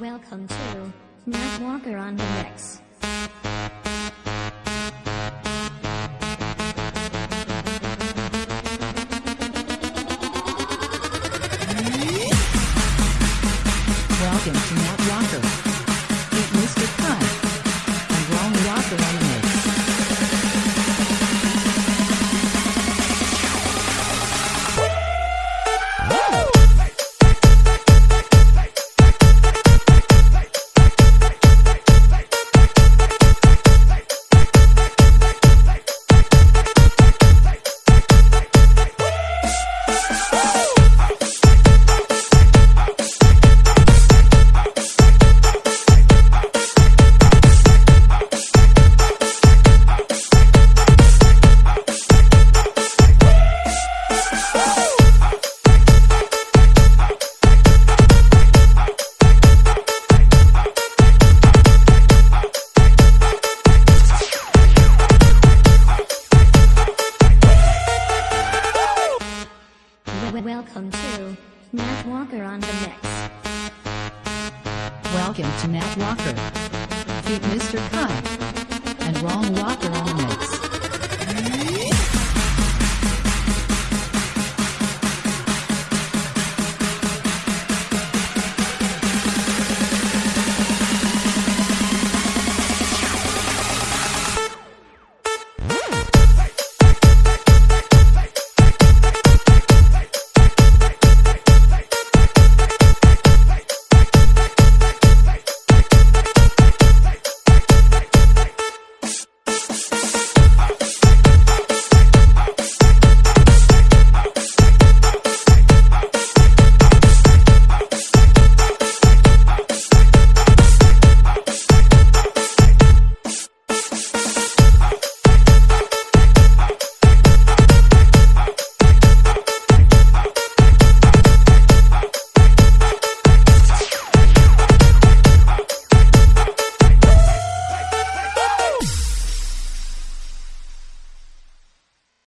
Welcome to Matt Walker on the mix. Welcome to Matt Walker. Welcome to Matt Walker on the mix. Welcome to Matt Walker. Meet Mr. Cut. And Ron